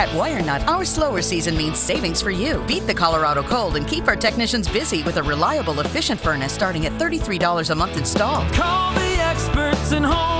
At WireNut, our slower season means savings for you. Beat the Colorado cold and keep our technicians busy with a reliable, efficient furnace starting at $33 a month installed. Call the experts in home.